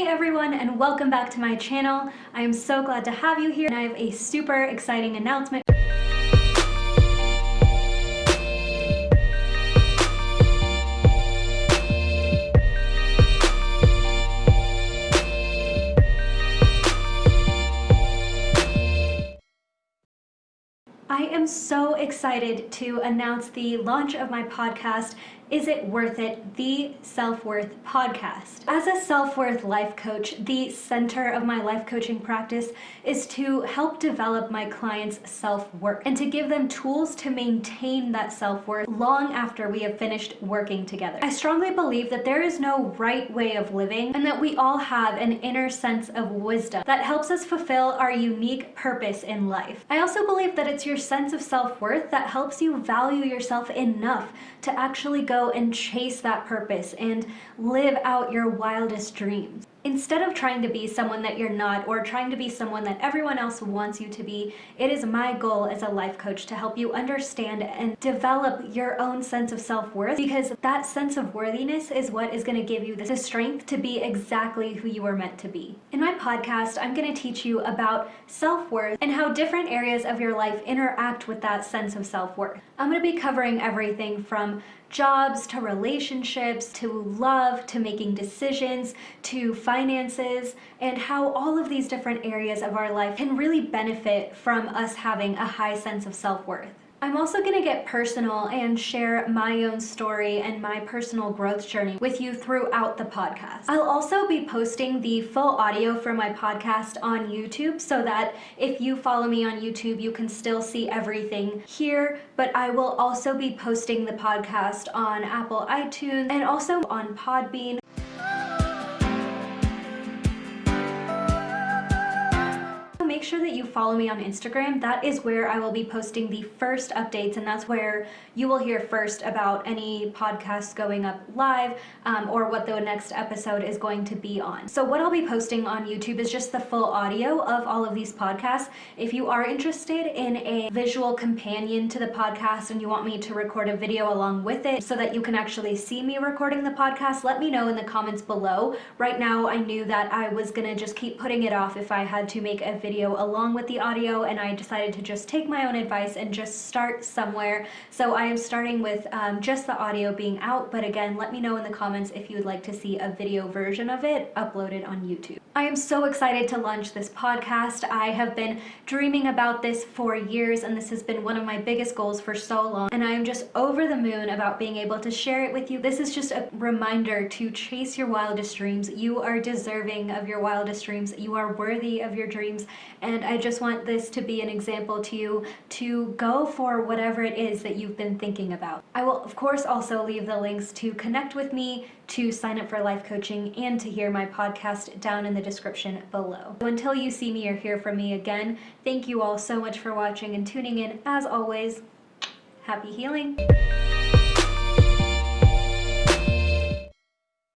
Hey everyone and welcome back to my channel. I am so glad to have you here and I have a super exciting announcement. I am so excited to announce the launch of my podcast is It Worth It? The Self-Worth Podcast. As a self-worth life coach, the center of my life coaching practice is to help develop my clients' self-worth and to give them tools to maintain that self-worth long after we have finished working together. I strongly believe that there is no right way of living and that we all have an inner sense of wisdom that helps us fulfill our unique purpose in life. I also believe that it's your sense of self-worth that helps you value yourself enough to actually go and chase that purpose and live out your wildest dreams. Instead of trying to be someone that you're not or trying to be someone that everyone else wants you to be, it is my goal as a life coach to help you understand and develop your own sense of self-worth because that sense of worthiness is what is going to give you the strength to be exactly who you are meant to be. In my podcast, I'm going to teach you about self-worth and how different areas of your life interact with that sense of self-worth. I'm going to be covering everything from jobs to relationships to love to making decisions to finances and how all of these different areas of our life can really benefit from us having a high sense of self-worth. I'm also going to get personal and share my own story and my personal growth journey with you throughout the podcast. I'll also be posting the full audio for my podcast on YouTube so that if you follow me on YouTube, you can still see everything here, but I will also be posting the podcast on Apple iTunes and also on Podbean sure that you follow me on Instagram. That is where I will be posting the first updates and that's where you will hear first about any podcasts going up live um, or what the next episode is going to be on. So what I'll be posting on YouTube is just the full audio of all of these podcasts. If you are interested in a visual companion to the podcast and you want me to record a video along with it so that you can actually see me recording the podcast, let me know in the comments below. Right now I knew that I was gonna just keep putting it off if I had to make a video along with the audio and I decided to just take my own advice and just start somewhere. So I am starting with um, just the audio being out, but again, let me know in the comments if you would like to see a video version of it uploaded on YouTube. I am so excited to launch this podcast. I have been dreaming about this for years and this has been one of my biggest goals for so long and I am just over the moon about being able to share it with you. This is just a reminder to chase your wildest dreams. You are deserving of your wildest dreams. You are worthy of your dreams and I just want this to be an example to you to go for whatever it is that you've been thinking about. I will of course also leave the links to connect with me, to sign up for life coaching, and to hear my podcast down in the description below. So until you see me or hear from me again, thank you all so much for watching and tuning in. As always, happy healing!